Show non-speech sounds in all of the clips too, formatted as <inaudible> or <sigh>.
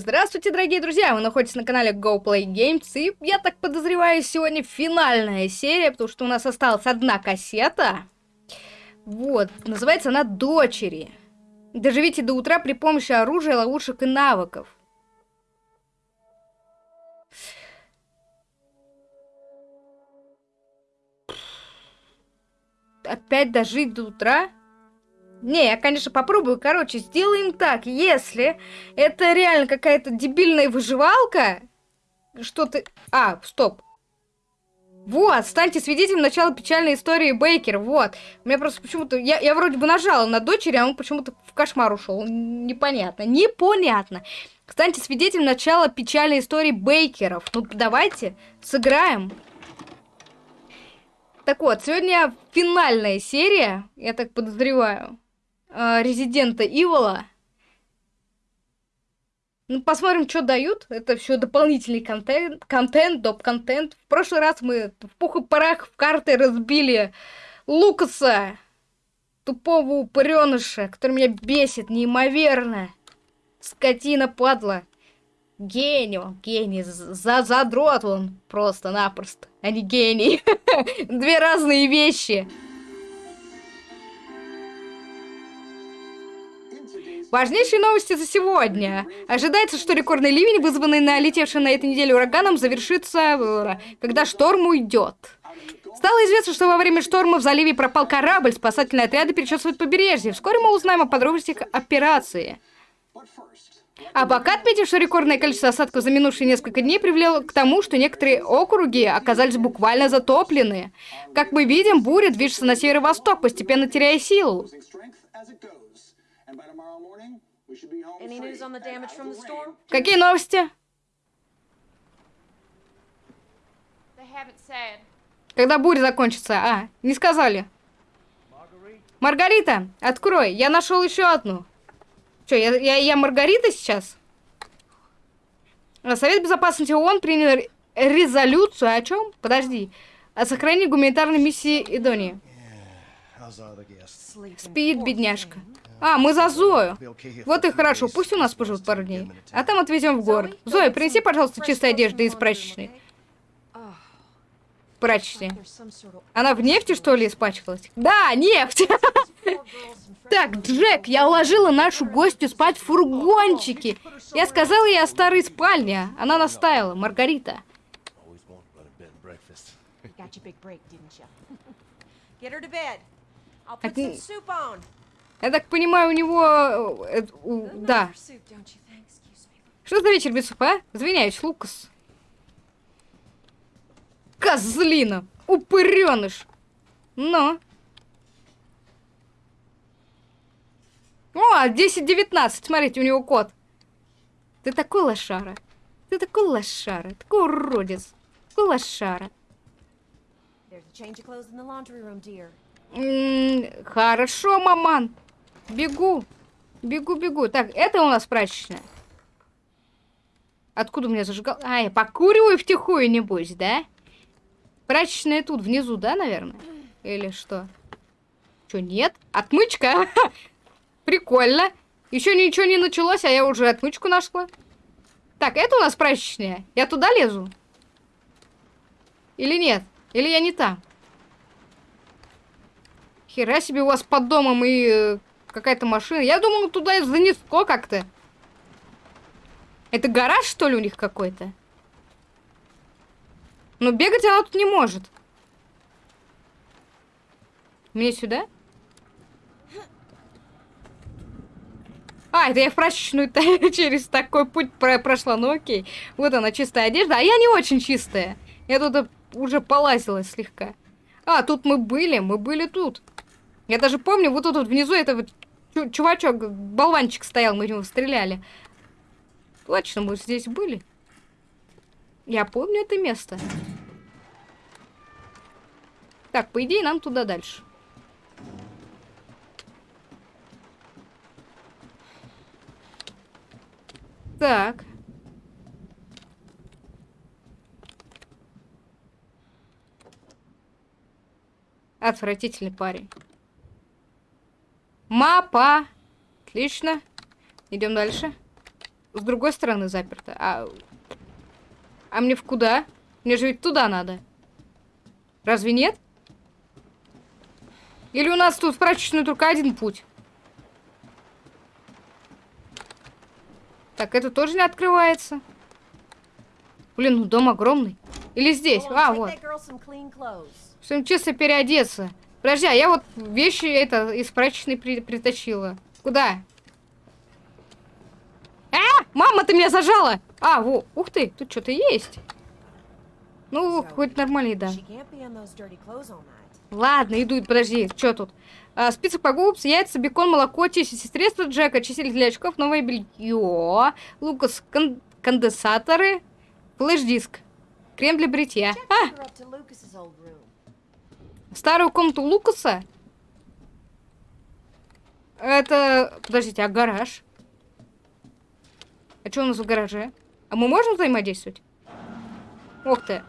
Здравствуйте, дорогие друзья! Вы находитесь на канале Go Play Games, и я так подозреваю, сегодня финальная серия, потому что у нас осталась одна кассета. Вот, называется она «Дочери». Доживите до утра при помощи оружия, ловушек и навыков. Опять дожить до утра? Не, я, конечно, попробую. Короче, сделаем так. Если это реально какая-то дебильная выживалка, что ты... А, стоп. Вот, станьте свидетелем начала печальной истории Бейкер. Вот. У меня просто почему-то... Я, я вроде бы нажала на дочери, а он почему-то в кошмар ушел. Непонятно. Непонятно. Станьте свидетелем начала печальной истории Бейкеров. Ну, давайте сыграем. Так вот, сегодня финальная серия, я так подозреваю Резидента Ивола. Ну, посмотрим, что дают. Это все дополнительный контент, контент, доп-контент. В прошлый раз мы в пух и парах в карты разбили Лукаса, тупого упыреныша, который меня бесит неимоверно. Скотина падла. Гений гений, за задрот он просто-напросто, а не гений. Две разные вещи. Важнейшие новости за сегодня. Ожидается, что рекордный ливень, вызванный налетевшим на этой неделе ураганом, завершится, когда шторм уйдет. Стало известно, что во время шторма в заливе пропал корабль, спасательные отряды перечесывают побережье. Вскоре мы узнаем о подробностях операции. А пока отметим, что рекордное количество осадков за минувшие несколько дней привело к тому, что некоторые округи оказались буквально затоплены. Как мы видим, буря движется на северо-восток, постепенно теряя силу. Какие новости? Когда буря закончится? А, не сказали. Маргарита, открой, я нашел еще одну. Что, я, я, я Маргарита сейчас? Совет Безопасности ООН принял резолюцию о чем? Подожди. О сохранении гуманитарной миссии Идонии. Спит, бедняжка. А, мы за Зою. Вот и хорошо, пусть у нас поживут пару дней. А там отвезем в город. Зоя, принеси, пожалуйста, чистую одежду из прачечной. Прачечной. Она в нефти, что ли, испачкалась? Да, нефть! <laughs> Так, Джек, я уложила нашу гостью спать в фургончике. Я сказала ей о старой спальне. Она настаивала. Маргарита. Так, я так понимаю, у него... Э, у, да. Что за вечер без супа, а? Извиняюсь, Лукас. Козлина! Упыреныш! Но... О, 10-19, смотрите, у него код. Ты такой лошара. Ты такой лошара. Такой уродец. Такой лошара. Хорошо, маман. Бегу. Бегу, бегу. Так, это у нас прачечная. Откуда у меня зажигал? А, я покуриваю втихую, небось, да? Прачечная тут, внизу, да, наверное? Или что? Что, нет? Отмычка? <laughs> Прикольно. Еще ничего не началось, а я уже отмычку нашла. Так, это у нас прачечная. Я туда лезу? Или нет? Или я не там? Хера себе у вас под домом и э, какая-то машина. Я думал, туда занесло как-то. Это гараж, что ли, у них какой-то? Но бегать она тут не может. Мне сюда? А, это я в прачечную <laughs> через такой путь прошла, ну окей. Вот она, чистая одежда. А я не очень чистая. Я тут уже полазила слегка. А, тут мы были, мы были тут. Я даже помню, вот тут вот внизу это вот чувачок, болванчик стоял, мы в него стреляли. Точно, мы здесь были. Я помню это место. Так, по идее, нам туда дальше. Так. Отвратительный парень. Мапа. Отлично. Идем дальше. с другой стороны заперто. А, а мне в куда? Мне же ведь туда надо. Разве нет? Или у нас тут в прачечную только один путь? Так, это тоже не открывается. Блин, ну дом огромный. Или здесь? А, вот. Всем чисто переодеться. Подожди, а я вот вещи это из прачечной при притащила. Куда? А! Мама, ты меня зажала! А, во, ух ты, тут что-то есть. Ну, хоть нормальный, да. Ладно, иду, подожди, что тут? А, список покупок, яйца, бекон, молоко, чистящее средство Джека, чиститель для очков, новое белье, лукас, кон конденсаторы, флеш-диск, крем для бритья. А! Старую комнату Лукаса? Это... Подождите, а гараж? А что у нас в гараже? А мы можем взаимодействовать? Ух ты.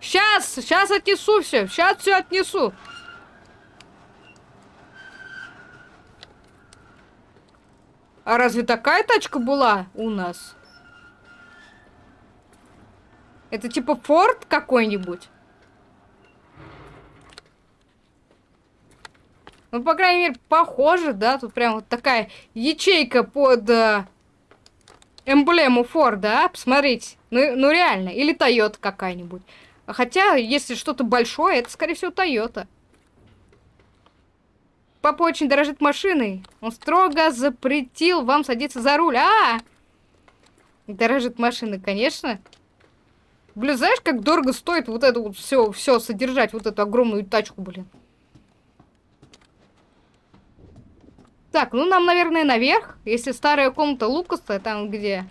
Сейчас, сейчас отнесу все. Сейчас все отнесу. А разве такая тачка была у нас? Это типа форт какой-нибудь? Ну, по крайней мере, похоже, да? Тут прям вот такая ячейка под э, эмблему Форда, а? Посмотрите. Ну, ну реально. Или Тойота какая-нибудь. Хотя, если что-то большое, это, скорее всего, Тойота. Папа очень дорожит машиной. Он строго запретил вам садиться за руль. А! -а! Дорожит машиной, конечно. Блин, знаешь, как дорого стоит вот это вот все, все содержать, вот эту огромную тачку, блин. Так, ну нам, наверное, наверх. Если старая комната Лукаса, там где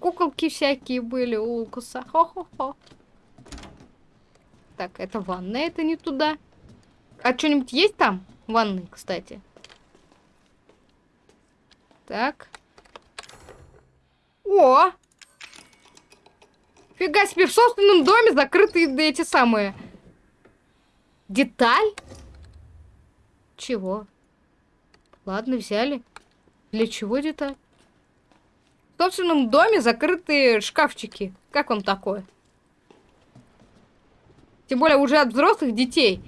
куколки всякие были у Лукаса. Хо-хо-хо. Так, это ванная, это не туда. А что-нибудь есть там? Ванны, кстати. Так. О! Фига себе, в собственном доме закрытые эти самые... Деталь? Чего? Ладно, взяли. Для чего деталь? В собственном доме закрытые шкафчики. Как вам такое? Тем более уже от взрослых детей.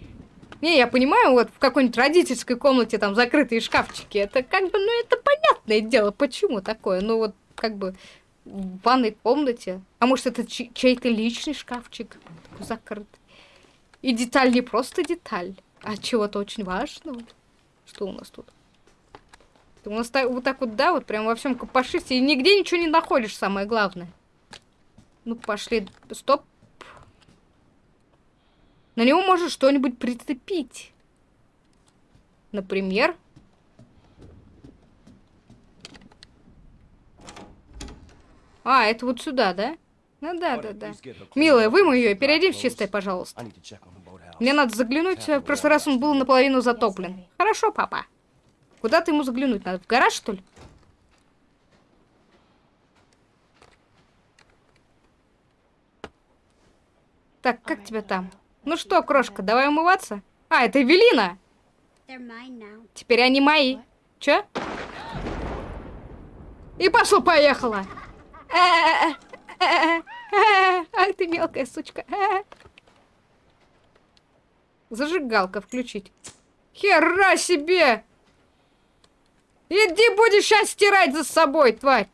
Не, я понимаю, вот в какой-нибудь родительской комнате там закрытые шкафчики. Это как бы, ну это понятное дело, почему такое. Ну вот как бы в ванной комнате. А может это чей-то личный шкафчик закрытый. И деталь не просто деталь, а чего-то очень важного. Что у нас тут? Ты у нас так, вот так вот, да, вот прям во всем копошишься и нигде ничего не находишь, самое главное. Ну, пошли. Стоп. На него можно что-нибудь прицепить. Например... А, это вот сюда, да? Ну да, да, да. Милая, вымой ее и переодень в чистое, пожалуйста. Мне надо заглянуть. В прошлый раз он был наполовину затоплен. Хорошо, папа. Куда-то ему заглянуть надо. В гараж, что ли? Так, как тебя там? Ну что, крошка, давай умываться? А, это Эвелина! Теперь они мои. Чё? И пошло-поехало! <laughs> Ай, ты мелкая сучка. Зажигалка включить. Хера себе! Иди будешь сейчас стирать за собой, тварь.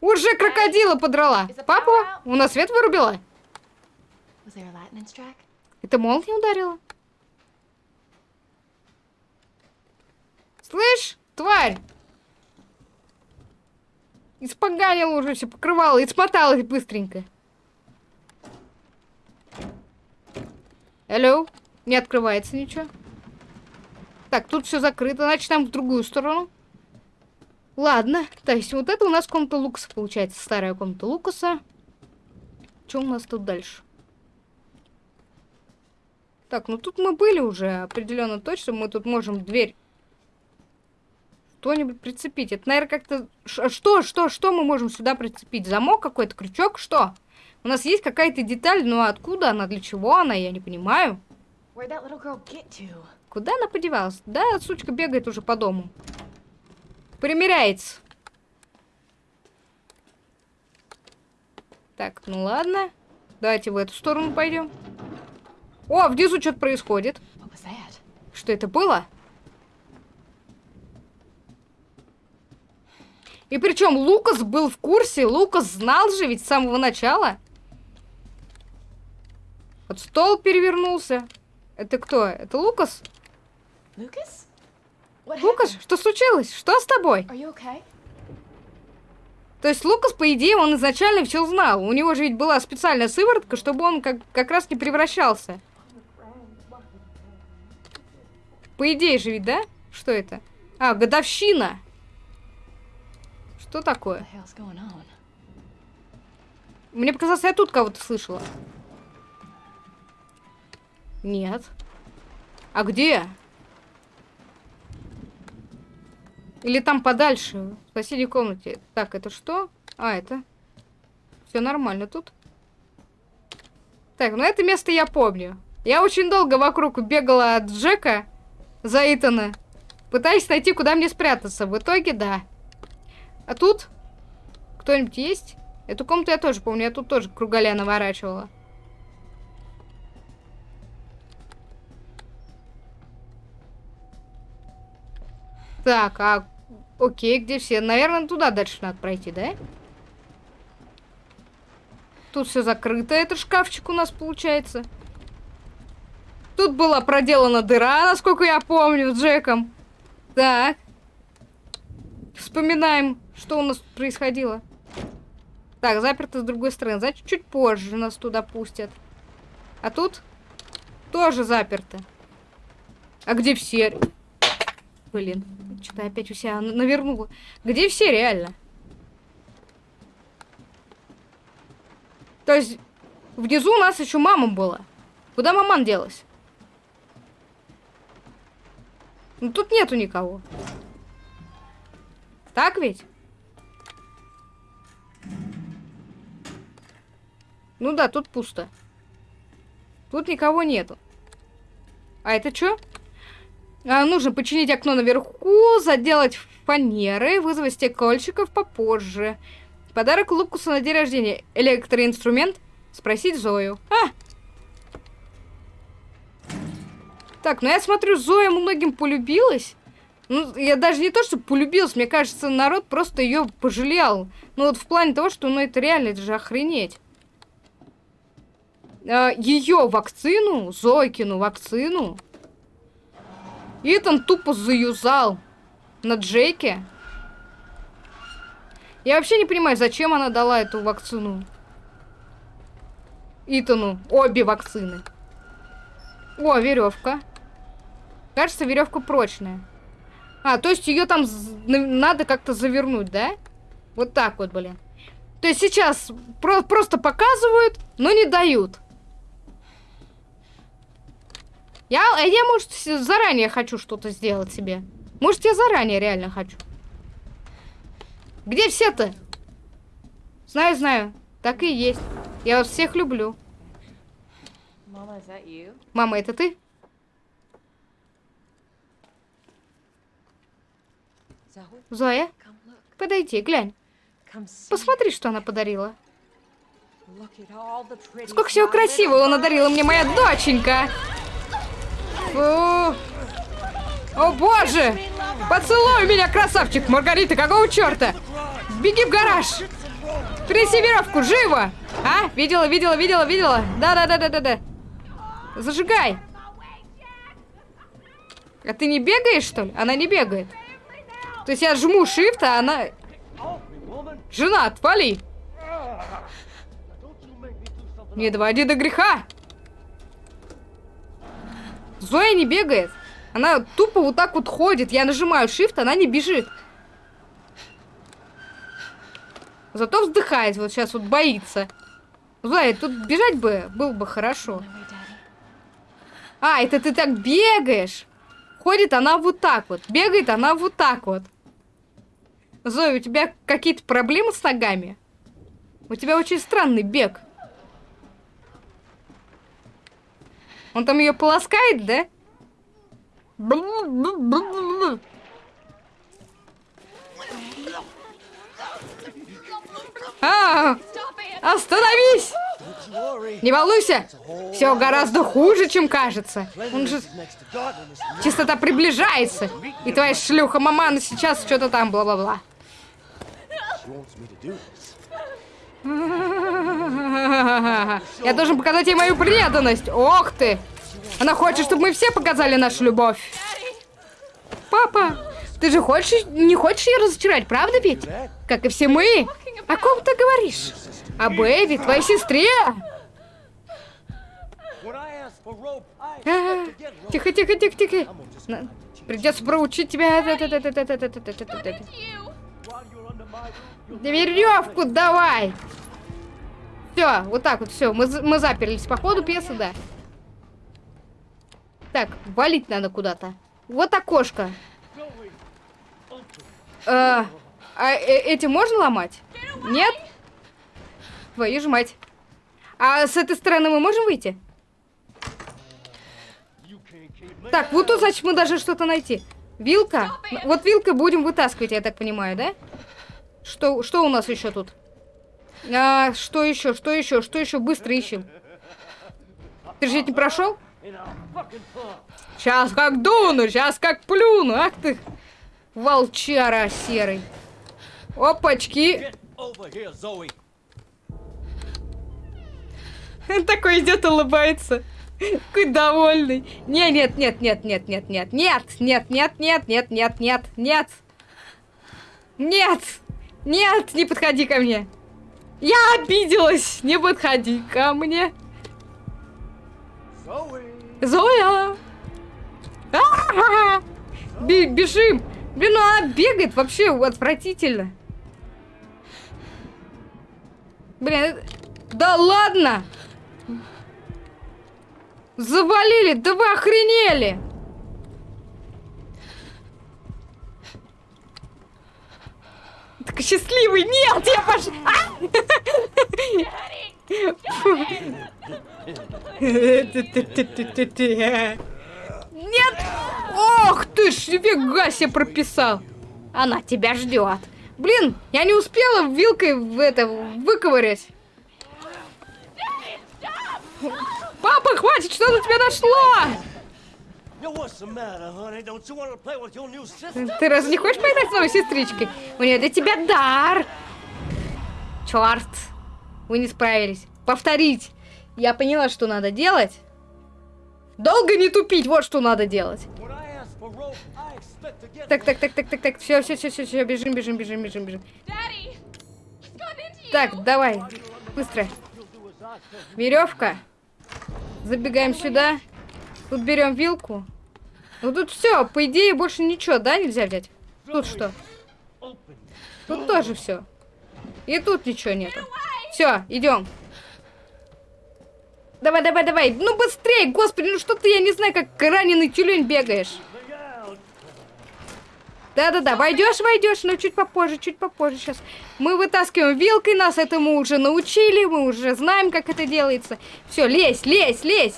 Уже крокодила подрала. Папу, у нас свет вырубила. Это молния ударила? Слышь, тварь! Испоганил уже все, покрывало, и смоталась быстренько. Алло? Не открывается ничего. Так, тут все закрыто, значит, там в другую сторону. Ладно, то есть вот это у нас комната Лукаса получается, старая комната Лукаса. Что у нас тут дальше? Так, ну тут мы были уже определенно точно. Мы тут можем дверь что-нибудь прицепить. Это, наверное, как-то... Что, что, что мы можем сюда прицепить? Замок какой-то, крючок, что? У нас есть какая-то деталь, но откуда она, для чего она, я не понимаю. Куда она подевалась? Да, сучка бегает уже по дому примеряется. Так, ну ладно. Давайте в эту сторону пойдем. О, внизу что-то происходит. Что это было? И причем Лукас был в курсе, Лукас знал же ведь с самого начала. Вот стол перевернулся. Это кто? Это Лукас? Lucas? Лукас, что случилось? Что с тобой? Okay? То есть Лукас, по идее, он изначально все знал. У него же ведь была специальная сыворотка, чтобы он как, как раз не превращался. По идее же ведь, да? Что это? А, годовщина. Что такое? Мне показалось, я тут кого-то слышала. Нет. А где? Или там подальше, в соседней комнате. Так, это что? А, это... Все нормально тут. Так, ну это место я помню. Я очень долго вокруг бегала от Джека за Итана, пытаясь найти, куда мне спрятаться. В итоге, да. А тут? Кто-нибудь есть? Эту комнату я тоже помню, я тут тоже кругаля наворачивала. Так, а... Окей, где все? Наверное, туда дальше надо пройти, да? Тут все закрыто, это шкафчик у нас получается. Тут была проделана дыра, насколько я помню, с Джеком. Так. Вспоминаем, что у нас тут происходило. Так, заперто с другой стороны. Значит, чуть позже нас туда пустят. А тут тоже заперто. А где все? Блин, что-то опять у себя навернула. Где все реально? То есть, внизу у нас еще мама была. Куда маман делась? Ну, тут нету никого. Так ведь? Ну да, тут пусто. Тут никого нету. А это что? А, нужно починить окно наверху, заделать фанеры, вызвать стекольщиков попозже. Подарок Лукусу на день рождения. Электроинструмент? Спросить Зою. А! Так, ну я смотрю, Зоя многим полюбилась. Ну, я даже не то, что полюбилась, мне кажется, народ просто ее пожалел. Ну вот в плане того, что, ну это реально, это же охренеть. ее вакцину, Зойкину вакцину, Итан тупо заюзал на Джейке. Я вообще не понимаю, зачем она дала эту вакцину. Итану. Обе вакцины. О, веревка. Кажется, веревка прочная. А, то есть ее там надо как-то завернуть, да? Вот так вот, блин. То есть сейчас про- просто показывают, но не дают. Я, а я, может, заранее хочу что-то сделать себе. Может, я заранее реально хочу. Где все-то? Знаю, знаю. Так и есть. Я вас всех люблю. You? Мама, это ты? Зоя, подойди, глянь. Посмотри, что она подарила. Сколько всего красивого надарила мне моя доченька. Фу. О боже! Поцелуй меня, красавчик! Маргарита, какого черта? Беги в гараж! Принеси веревку, живо! А? Видела, видела, видела, видела? Да-да-да-да-да-да. Зажигай! А ты не бегаешь, что ли? Она не бегает. То есть я жму shift, а она... Жена, отвали! Не доводи до греха! Зоя не бегает. Она тупо вот так вот ходит. Я нажимаю shift, она не бежит. Зато вздыхает. Вот сейчас вот боится. Зоя, тут бежать бы было бы хорошо. А, это ты так бегаешь. Ходит она вот так вот. Бегает она вот так вот. Зоя, у тебя какие-то проблемы с ногами? У тебя очень странный бег. Он там ее полоскает, да? А, Stop it! останови Не волнуйся! Все гораздо хуже, чем кажется. Он же... Чистота приближается. И твоя шлюха мамана сейчас что-то там, бла-бла-бла. Я должен показать ей мою преданность. Ох ты! Она хочет, чтобы мы все показали нашу любовь. Папа, ты же хочешь, не хочешь ее разочаровать, правда ведь? Как и все мы. О ком ты говоришь? О Бэби, твоей сестре. А, Тихо, тихо, тихо, тихо. Придется проучить тебя. Веревку давай. Все, вот так вот, все. Мы, мы заперлись по ходу пьесы, да. Так, валить надо куда-то. Вот окошко. А, а э- эти можно ломать? Нет? Твою ж мать. А с этой стороны мы можем выйти? Так, вот тут, значит, мы должны что-то найти. Вилка? Вот вилкой будем вытаскивать, я так понимаю, да? Что, что у нас еще тут? А, что еще, что еще, что еще? Быстро ищем. Ты же не прошел? Сейчас как дуну, сейчас как плюну. Ах ты, волчара серый. Опачки. Такой идет, улыбается. Какой довольный. Не, нет, нет, нет, нет, нет, нет, нет, нет, нет, нет, нет, нет, нет, нет. Нет, нет, не подходи ко мне. Я обиделась, не подходи ко мне. Зоя! А-а-а! Би- Бежим! Блин, ну она бегает вообще отвратительно. Блин, это- да ладно! Завалили, да вы охренели! Так счастливый, нет, я пошла! Нет! Ох ты ж, фига себе прописал! Она тебя ждет. Блин, я не успела вилкой в это выковырять. Папа, хватит, что на тебя нашло? Ты разве не хочешь поиграть с новой сестричкой? У нее для тебя дар. Черт. Вы не справились. Повторить. Я поняла, что надо делать. Долго не тупить, вот что надо делать. Так, так, так, так, так, так. Все, все, все, все, все. Бежим, бежим, бежим, бежим, бежим. Так, давай. Быстро. Веревка. Забегаем сюда. Тут берем вилку. Ну тут все, по идее, больше ничего, да, нельзя взять? Тут что? Тут тоже все. И тут ничего нету. Все, идем. Давай, давай, давай. Ну быстрее, господи, ну что ты, я не знаю, как раненый тюлень бегаешь. Да-да-да, войдешь, войдешь, но чуть попозже, чуть попозже сейчас. Мы вытаскиваем вилкой, нас этому уже научили, мы уже знаем, как это делается. Все, лезь, лезь, лезь.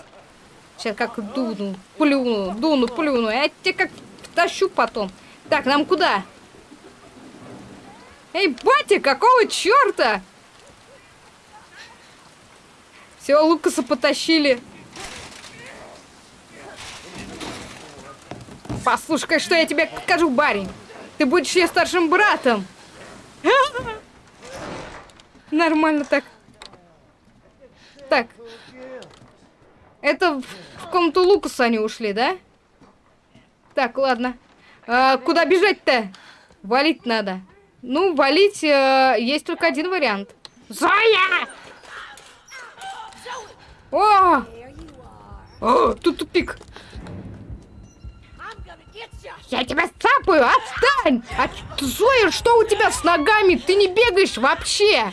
Сейчас как дуну, плюну, дуну, плюну. Я тебе как тащу потом. Так, нам куда? Эй, батя, какого черта? Все, Лукаса потащили. Послушай, что я тебе скажу, барин. Ты будешь ее старшим братом. <laughs> Нормально так. Так. Это в, комнату Лукаса они ушли, да? Так, ладно. А, куда бежать-то? Валить надо. Ну, валить э, есть только один вариант. Зоя! О! О, тут тупик. Я тебя цапаю, отстань! А, Зоя, что у тебя с ногами? Ты не бегаешь вообще!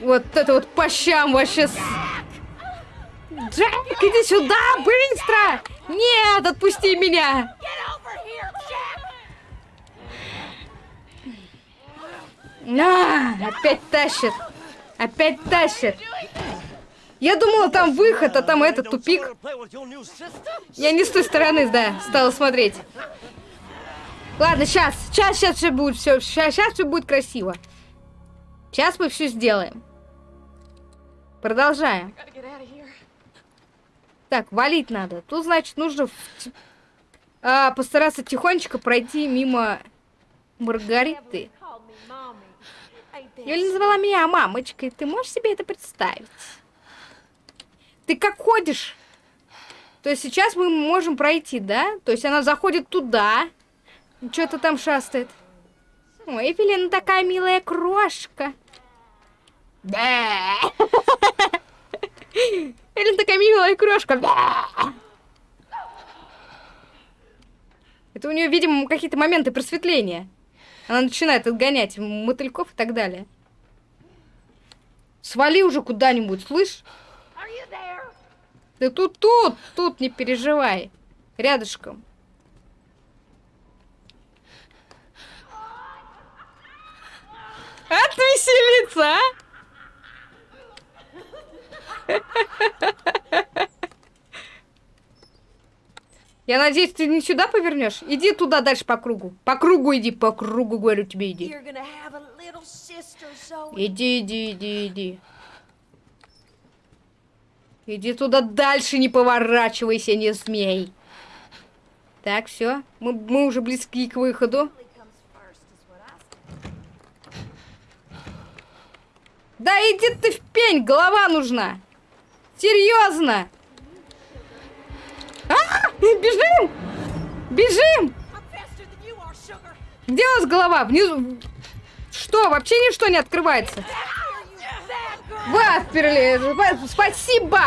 Вот это вот по щам вообще... Джек, иди сюда, быстро! Нет, отпусти меня! На, опять тащит. Опять тащит. Я думала, там выход, а там этот тупик. Я не с той стороны, да, стала смотреть. Ладно, сейчас, сейчас, сейчас все будет, все, сейчас, все будет красиво. Сейчас мы все сделаем. Продолжаем. Так, валить надо. Тут, значит, нужно в- а, постараться тихонечко пройти мимо Маргариты. Юля назвала меня мамочкой. Ты можешь себе это представить? Ты как ходишь? То есть сейчас мы можем пройти, да? То есть она заходит туда. Что-то там шастает. Ой, Эвелина такая милая крошка. Да. Эвелина такая милая крошка. Это у нее, видимо, какие-то моменты просветления. Она начинает отгонять мотыльков и так далее. Свали уже куда-нибудь, слышь? Да тут, тут, тут, не переживай. Рядышком. От веселиться, а? Я надеюсь, ты не сюда повернешь? Иди туда дальше по кругу. По кругу иди, по кругу, говорю тебе, иди. Иди, иди, иди, иди. Иди туда дальше, не поворачивайся, не смей. Так, все. Мы, мы уже близки к выходу. Да иди ты в пень, голова нужна. Серьезно. А, бежим! Бежим! Than you are, sugar. Где у вас голова? Внизу. Что? Вообще ничто не открывается. Сп- Спасибо!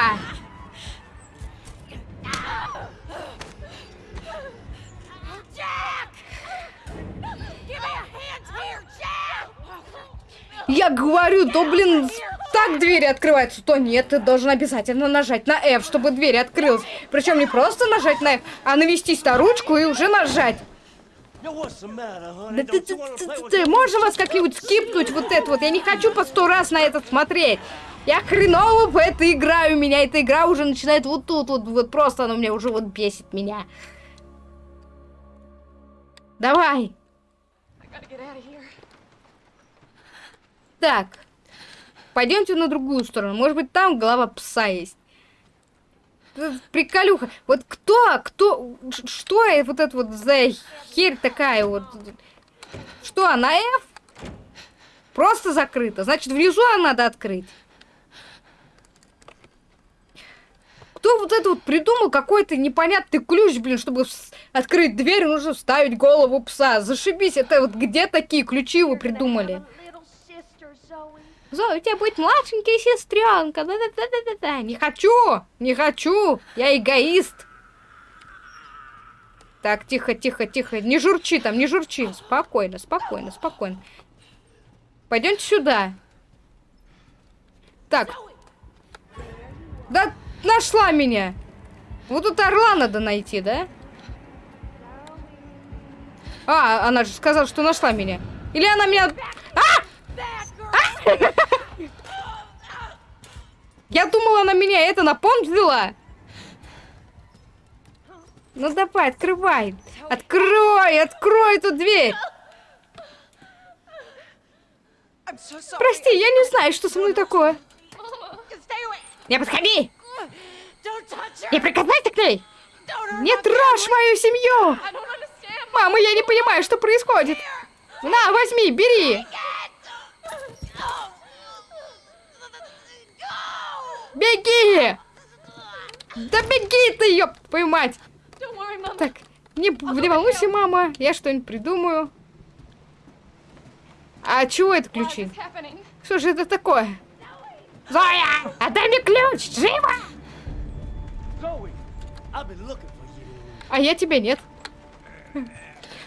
Я говорю, то, блин, так двери открываются, то нет, ты должен обязательно нажать на F, чтобы дверь открылась. Причем не просто нажать на F, а навестись на ручку и уже нажать. Да ты, можно вас как-нибудь скипнуть вот это вот? Я не хочу по сто раз на это смотреть. Я хреново в это играю, меня эта игра уже начинает вот тут, вот, вот просто она меня уже вот бесит меня. Давай. Так. Пойдемте на другую сторону. Может быть, там голова пса есть. Приколюха. Вот кто, кто, что это вот это вот за херь такая вот? Что, она F? Просто закрыта. Значит, внизу она надо открыть. Кто вот это вот придумал какой-то непонятный ключ, блин, чтобы открыть дверь, нужно вставить голову пса. Зашибись, это вот где такие ключи вы придумали? Зоя, у тебя будет младшенькая сестренка. Да-да-да-да-да. Не хочу, не хочу. Я эгоист. Так, тихо, тихо, тихо. Не журчи там, не журчи. Спокойно, спокойно, спокойно. Пойдемте сюда. Так. Да нашла меня. Вот тут орла надо найти, да? А, она же сказала, что нашла меня. Или она меня... А! Я думала, она меня это на понт взяла. Ну давай, открывай. Открой, открой эту дверь. Прости, я не знаю, что со мной такое. Не подходи! Не прикасайся к ней! Не трожь мою семью! Мама, я не понимаю, что происходит. На, возьми, бери. Беги! Да беги ты, ёб твою мать! Worry. Так, не, не волнуйся, мама, я что-нибудь придумаю. А чего это ключи? Что же это такое? Зоя, отдай мне ключ, живо! А я тебе нет.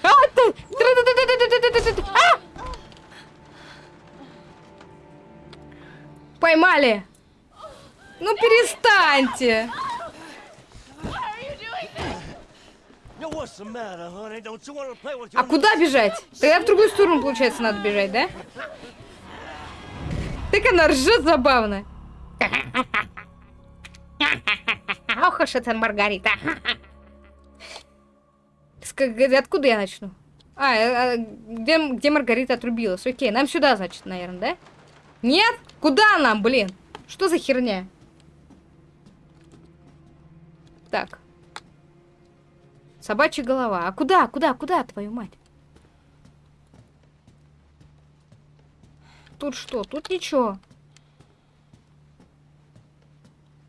А, ты-. А! Поймали! Ну перестаньте! А куда бежать? Тогда в другую сторону, получается, надо бежать, да? Так она ржет забавно. Ох уж это Маргарита. Откуда я начну? А, э, э, где, где Маргарита отрубилась? Окей, нам сюда, значит, наверное, да? Нет? Куда нам, блин? Что за херня? Так. Собачья голова. А куда, куда, куда, твою мать? Тут что? Тут ничего.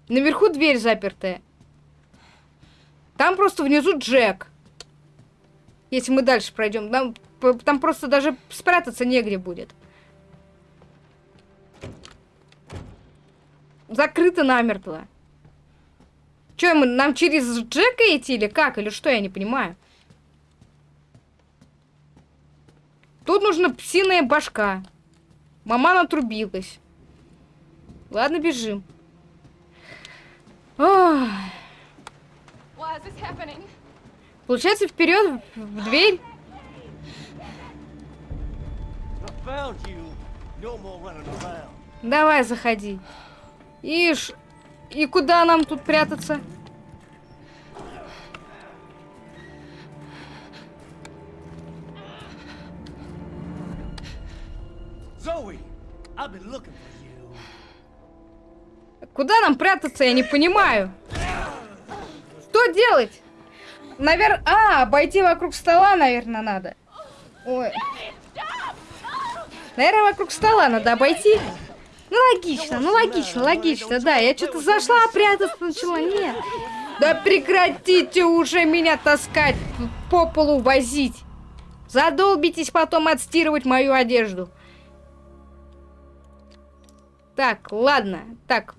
Наверху дверь запертая. Там просто внизу Джек. Если мы дальше пройдем. Там, там просто даже спрятаться негде будет. Закрыто намертво. Че, мы, нам через Джека идти или как? Или что, я не понимаю. Тут нужна псиная башка. Мама натрубилась. Ладно, бежим. Ох. Получается, вперед в дверь. Давай, заходи. Ишь, и куда нам тут прятаться? Zoe, I've been looking for you. Куда нам прятаться, я не понимаю. Что делать? Навер... А, обойти вокруг стола, наверное, надо. Ой. Наверное, вокруг стола надо обойти. Ну, логично, ну, логично, логично, да. Я что-то зашла, прятаться начала. Нет. Да прекратите уже меня таскать, по полу возить. Задолбитесь потом отстирывать мою одежду. Так, ладно. Так,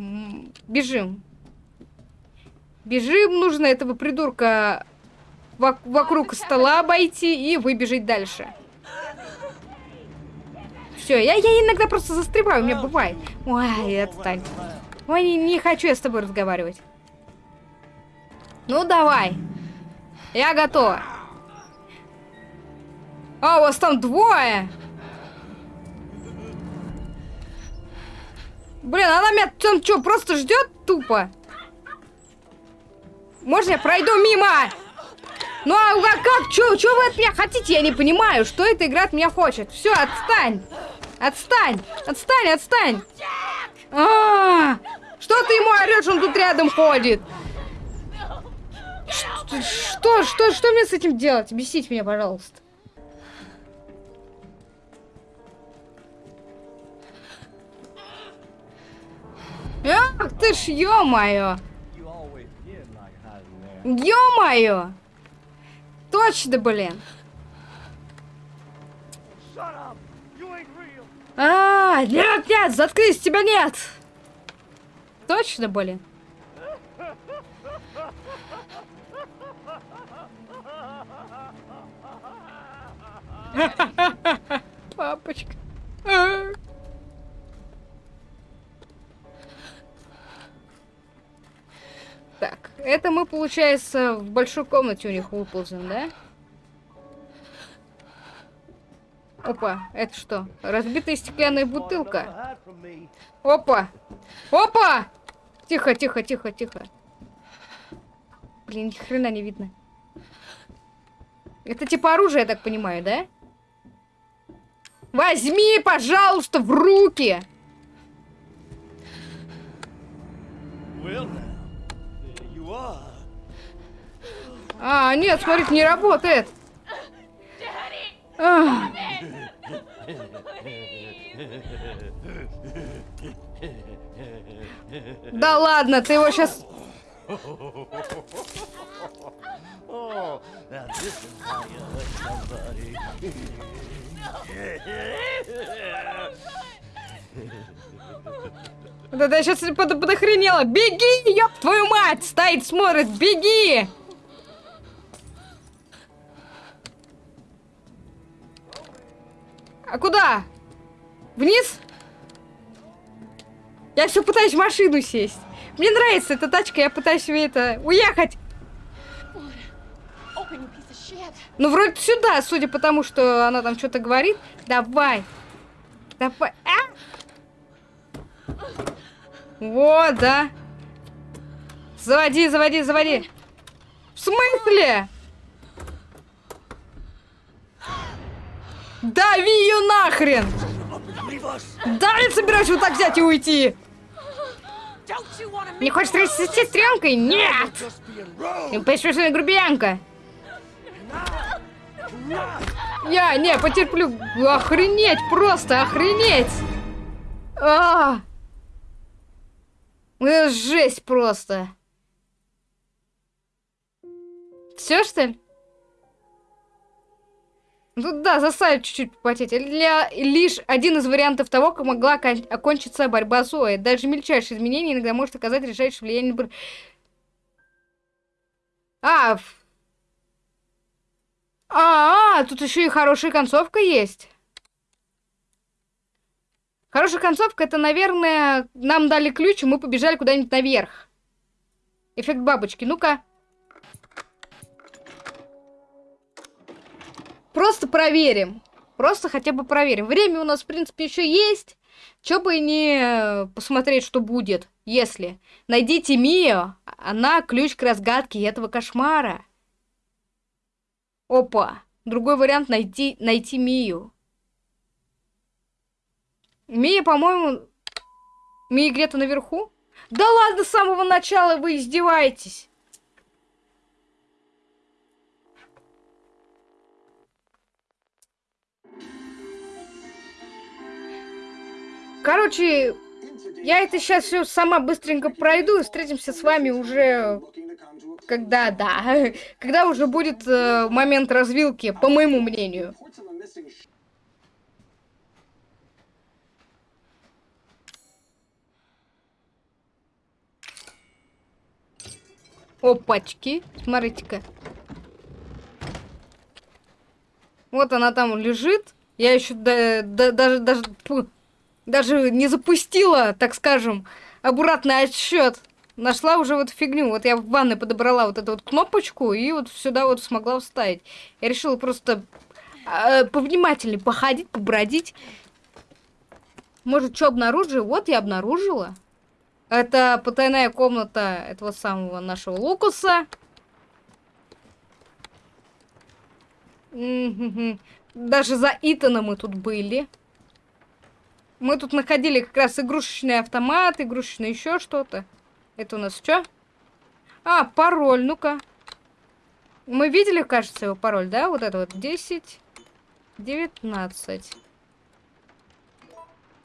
бежим. Бежим, нужно этого придурка вок- вокруг стола обойти и выбежать дальше. Все, я, я иногда просто застреваю, у меня бывает. Ой, отстань. Ой, не, не хочу я с тобой разговаривать. Ну, давай. Я готова. А, у вас там двое. Блин, она меня там что, просто ждет тупо? Можно я пройду мимо? Ну а а как? Чё, чё вы от меня хотите? Я не понимаю, что эта игра от меня хочет. Все, отстань. Отстань. Отстань, отстань. А, что ты ему орешь? Он тут рядом ходит. Что, что, что, мне с этим делать? Объясните мне, пожалуйста. Ах ты ж, ё-моё! Ё-моё! Точно, блин! А, нет, нет, заткнись, тебя нет! Точно, блин? Папочка. Так, это мы, получается, в большой комнате у них выползем, да? Опа, это что? Разбитая стеклянная бутылка. Опа! Опа! Тихо, тихо, тихо, тихо. Блин, ни хрена не видно. Это типа оружие, я так понимаю, да? Возьми, пожалуйста, в руки! А, нет, смотрите, не работает. А. Да ладно, ты его сейчас... Да я сейчас под, подохренела. Беги, ёб твою мать! Стоит, смотрит, беги! А куда? Вниз? Я все пытаюсь в машину сесть. Мне нравится эта тачка, я пытаюсь себе это уехать. Ну, вроде сюда, судя по тому, что она там что-то говорит. Давай. Давай. А! Вот, да. Заводи, заводи, заводи. В смысле? Дави ее нахрен! Да, я собираюсь вот так взять и уйти. Не хочешь встретиться с сестренкой? Нет! Ты Пошли грубиянка. Я не потерплю. Охренеть, просто охренеть. А! Это жесть просто. Все что ли? Ну да, заставить чуть-чуть попотеть. Для... Лишь один из вариантов того, как могла окон- окончиться борьба с Зоей. Даже мельчайшие изменения иногда может оказать решающее влияние на... А, ф- а, а, тут еще и хорошая концовка есть. Хорошая концовка, это, наверное, нам дали ключ, и мы побежали куда-нибудь наверх. Эффект бабочки. Ну-ка. Просто проверим. Просто хотя бы проверим. Время у нас, в принципе, еще есть. Чё бы не посмотреть, что будет, если. Найдите Мию. Она ключ к разгадке этого кошмара. Опа. Другой вариант найти, найти Мию. Мия, по-моему... Мия где-то наверху? Да ладно, с самого начала вы издеваетесь. Короче, я это сейчас все сама быстренько пройду и встретимся с вами уже когда, да, <laughs> когда уже будет э, момент развилки, по моему мнению. Опачки, смотрите-ка. Вот она там лежит. Я еще да- да- даже, даже, даже не запустила, так скажем, обратный отсчет. Нашла уже вот фигню. Вот я в ванной подобрала вот эту вот кнопочку и вот сюда вот смогла вставить. Я решила просто э, повнимательнее походить, побродить. Может, что обнаружу? Вот я обнаружила. Это потайная комната этого самого нашего Лукуса. Даже за Итана мы тут были. Мы тут находили как раз игрушечный автомат, игрушечный еще что-то. Это у нас что? А, пароль, ну-ка. Мы видели, кажется, его пароль, да? Вот это вот 10, 19.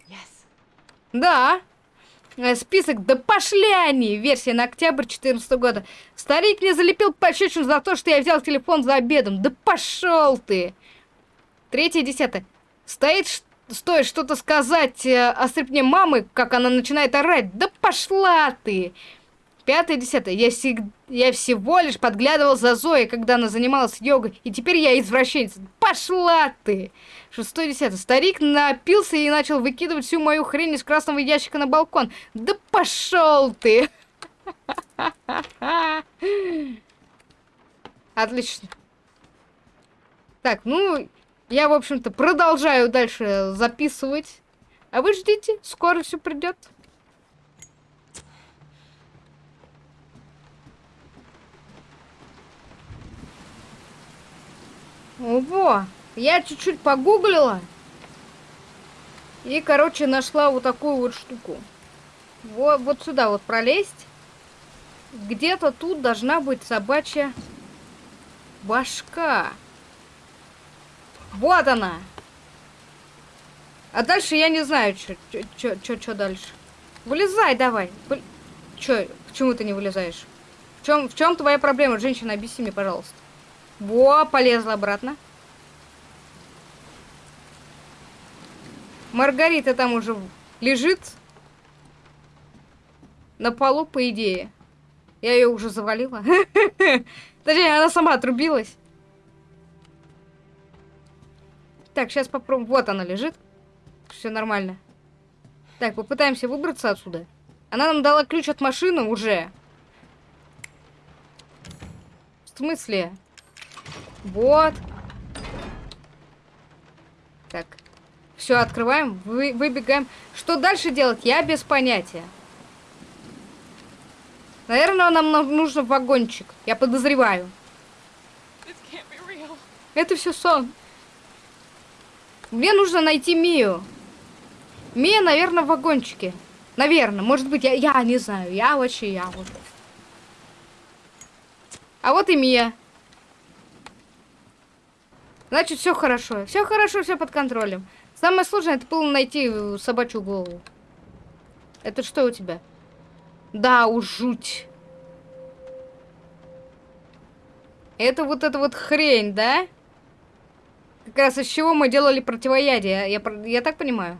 Yes. Да. Э, Список «Да пошли они!» Версия на октябрь 2014 года. Старик мне залепил пощечину за то, что я взял телефон за обедом. Да пошел ты! Третье, десятое. Стоит, ш- стоит что-то сказать э, о стрипне мамы, как она начинает орать. Да пошла ты! Пятое, десятое. Я, всег- я всего лишь подглядывал за Зоей, когда она занималась йогой, и теперь я извращенец. Пошла ты! Шестое, десятое. Старик напился и начал выкидывать всю мою хрень из красного ящика на балкон. Да пошел ты! <laughs> Отлично. Так, ну, я, в общем-то, продолжаю дальше записывать. А вы ждите, скоро все придет. Ого, я чуть-чуть погуглила. И, короче, нашла вот такую вот штуку. Вот, вот сюда вот пролезть. Где-то тут должна быть собачья башка. Вот она. А дальше я не знаю, что дальше. Вылезай давай. Вы- почему ты не вылезаешь? В чем, в чем твоя проблема, женщина? Объясни мне, пожалуйста. Во, полезла обратно. Маргарита там уже лежит на полу, по идее. Я ее уже завалила. <laughs> Точнее, она сама отрубилась. Так, сейчас попробуем. Вот она лежит. Все нормально. Так, попытаемся выбраться отсюда. Она нам дала ключ от машины уже. В смысле? Вот. Так. Все, открываем, вы, выбегаем. Что дальше делать, я без понятия. Наверное, нам на- нужно вагончик. Я подозреваю. Это все сон. Мне нужно найти Мию. Мия, наверное, в вагончике. Наверное, может быть, я, я не знаю. Я вообще, я вот. А вот и Мия. Значит, все хорошо. Все хорошо, все под контролем. Самое сложное это было найти собачью голову. Это что у тебя? Да, уж жуть. Это вот эта вот хрень, да? Как раз из чего мы делали противоядие. Я, я так понимаю?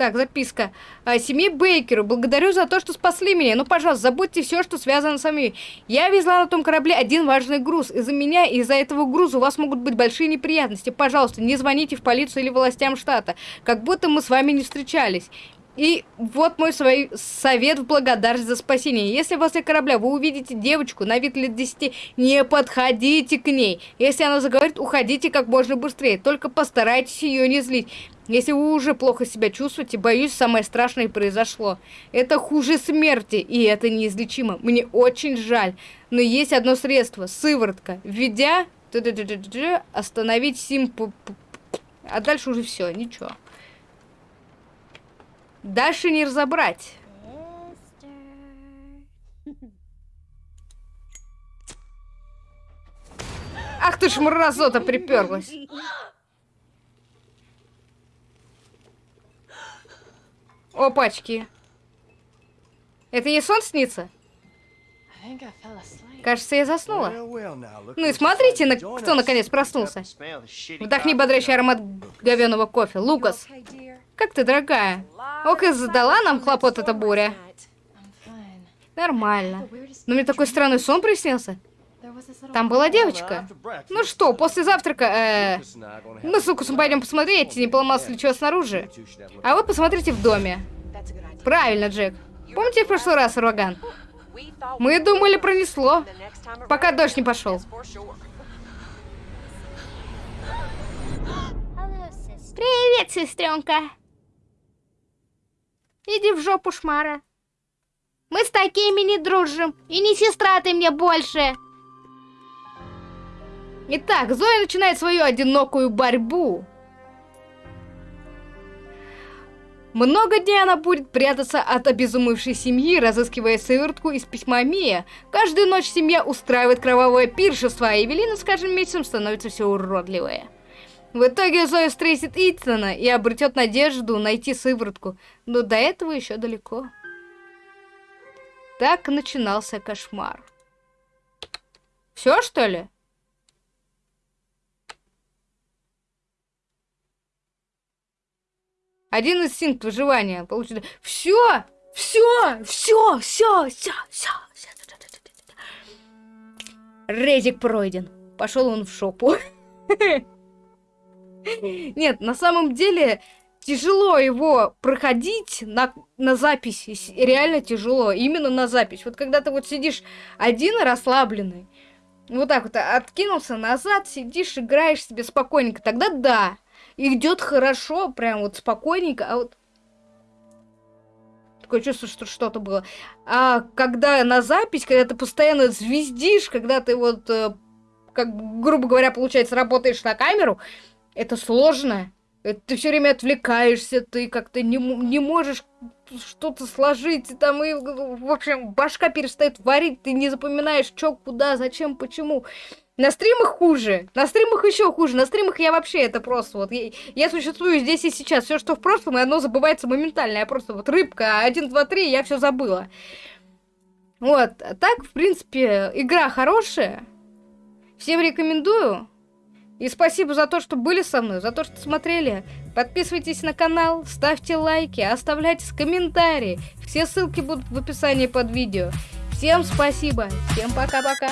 Так, записка. А, семье Бейкеру, благодарю за то, что спасли меня. Ну, пожалуйста, забудьте все, что связано с вами. Я везла на том корабле один важный груз. Из-за меня и из-за этого груза у вас могут быть большие неприятности. Пожалуйста, не звоните в полицию или властям штата. Как будто мы с вами не встречались. И вот мой свой совет в благодарность за спасение. Если возле корабля вы увидите девочку на вид лет 10, не подходите к ней. Если она заговорит, уходите как можно быстрее. Только постарайтесь ее не злить. Если вы уже плохо себя чувствуете, боюсь, самое страшное произошло. Это хуже смерти, и это неизлечимо. Мне очень жаль. Но есть одно средство. Сыворотка. Введя... Остановить сим... А дальше уже все, ничего. Дальше не разобрать. Ах ты ж мразота приперлась. Опачки. Это не сон снится? Кажется, я заснула. Ну и смотрите, на кто наконец проснулся. Вдохни бодрящий аромат говяного кофе. Лукас. Как ты, дорогая? Ох, и задала нам хлопот эта буря. Нормально. Но мне такой странный сон приснился. Там была девочка. Ну что, после завтрака, э, мы с Лукасом пойдем посмотреть, не поломалось ли чего снаружи. А вы посмотрите в доме. Правильно, Джек. Помните в прошлый раз ураган? Мы думали, пронесло, пока дождь не пошел. Привет, сестренка. Иди в жопу, шмара. Мы с такими не дружим. И не сестра ты мне больше. Итак, Зоя начинает свою одинокую борьбу. Много дней она будет прятаться от обезумевшей семьи, разыскивая сыворотку из письма Мия. Каждую ночь семья устраивает кровавое пиршество, а Эвелина с каждым месяцем становится все уродливее. В итоге Зоя встретит Итана и обретет надежду найти сыворотку, но до этого еще далеко. Так начинался кошмар. Все, что ли? Один инстинкт выживания получит. Все! Все! Все! Все! Все! Все! Резик пройден. Пошел он в шопу. Нет, на самом деле тяжело его проходить на, на запись. Реально тяжело. Именно на запись. Вот когда ты вот сидишь один расслабленный, вот так вот откинулся назад, сидишь, играешь себе спокойненько, тогда да идет хорошо, прям вот спокойненько, а вот такое чувство, что что-то было. А когда на запись, когда ты постоянно звездишь, когда ты вот, э, как грубо говоря, получается, работаешь на камеру, это сложно. Это ты все время отвлекаешься, ты как-то не, не можешь что-то сложить, там, и, в общем, башка перестает варить, ты не запоминаешь, что, куда, зачем, почему. На стримах хуже. На стримах еще хуже. На стримах я вообще это просто вот... Я, я существую здесь и сейчас. Все, что в прошлом, и оно забывается моментально. Я просто вот рыбка, один, два, три, я все забыла. Вот. Так, в принципе, игра хорошая. Всем рекомендую. И спасибо за то, что были со мной, за то, что смотрели. Подписывайтесь на канал, ставьте лайки, оставляйте комментарии. Все ссылки будут в описании под видео. Всем спасибо. Всем пока-пока.